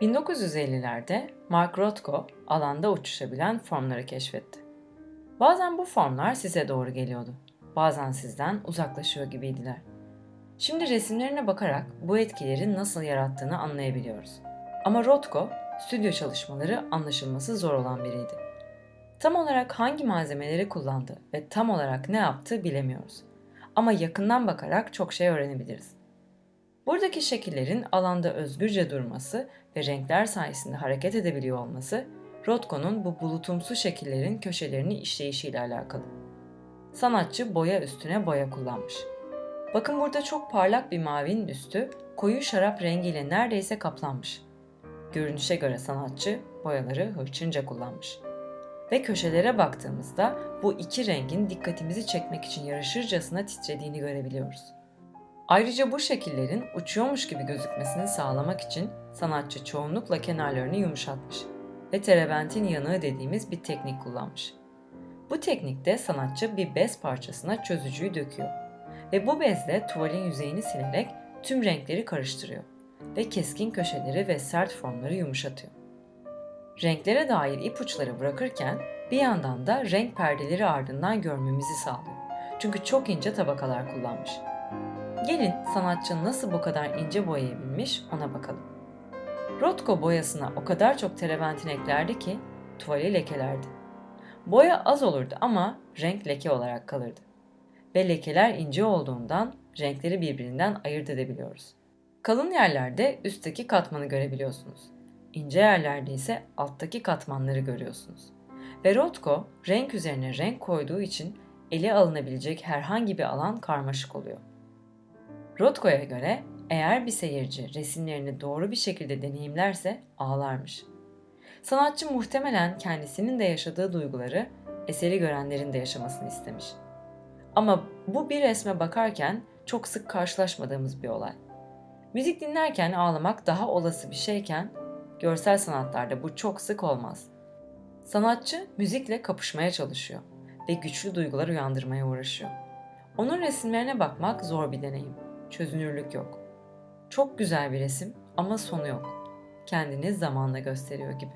1950'lerde Mark Rothko alanda uçuşabilen formları keşfetti. Bazen bu formlar size doğru geliyordu. Bazen sizden uzaklaşıyor gibiydiler. Şimdi resimlerine bakarak bu etkileri nasıl yarattığını anlayabiliyoruz. Ama Rothko, stüdyo çalışmaları anlaşılması zor olan biriydi. Tam olarak hangi malzemeleri kullandı ve tam olarak ne yaptı bilemiyoruz. Ama yakından bakarak çok şey öğrenebiliriz. Buradaki şekillerin alanda özgürce durması ve renkler sayesinde hareket edebiliyor olması, Rothko'nun bu bulutumsu şekillerin köşelerini işleyişiyle alakalı. Sanatçı boya üstüne boya kullanmış. Bakın burada çok parlak bir mavinin üstü koyu şarap rengiyle neredeyse kaplanmış. Görünüşe göre sanatçı boyaları hırçınca kullanmış. Ve köşelere baktığımızda bu iki rengin dikkatimizi çekmek için yarışırcasına titrediğini görebiliyoruz. Ayrıca bu şekillerin uçuyormuş gibi gözükmesini sağlamak için sanatçı çoğunlukla kenarlarını yumuşatmış ve terebentin yanığı dediğimiz bir teknik kullanmış. Bu teknikte sanatçı bir bez parçasına çözücüyü döküyor ve bu bezle tuvalin yüzeyini silerek tüm renkleri karıştırıyor ve keskin köşeleri ve sert formları yumuşatıyor. Renklere dair ipuçları bırakırken bir yandan da renk perdeleri ardından görmemizi sağlıyor. Çünkü çok ince tabakalar kullanmış. Gelin sanatçı nasıl bu kadar ince boyayabilmiş ona bakalım. Rothko boyasına o kadar çok terebentin eklerdi ki tuvali lekelerdi. Boya az olurdu ama renk leke olarak kalırdı. Ve lekeler ince olduğundan renkleri birbirinden ayırt edebiliyoruz. Kalın yerlerde üstteki katmanı görebiliyorsunuz. İnce yerlerde ise alttaki katmanları görüyorsunuz. Ve Rothko renk üzerine renk koyduğu için ele alınabilecek herhangi bir alan karmaşık oluyor. Rothko'ya göre eğer bir seyirci resimlerini doğru bir şekilde deneyimlerse ağlarmış. Sanatçı muhtemelen kendisinin de yaşadığı duyguları eseri görenlerin de yaşamasını istemiş. Ama bu bir resme bakarken çok sık karşılaşmadığımız bir olay. Müzik dinlerken ağlamak daha olası bir şeyken görsel sanatlarda bu çok sık olmaz. Sanatçı müzikle kapışmaya çalışıyor ve güçlü duygular uyandırmaya uğraşıyor. Onun resimlerine bakmak zor bir deneyim. Çözünürlük yok. Çok güzel bir resim ama sonu yok. Kendini zamanla gösteriyor gibi.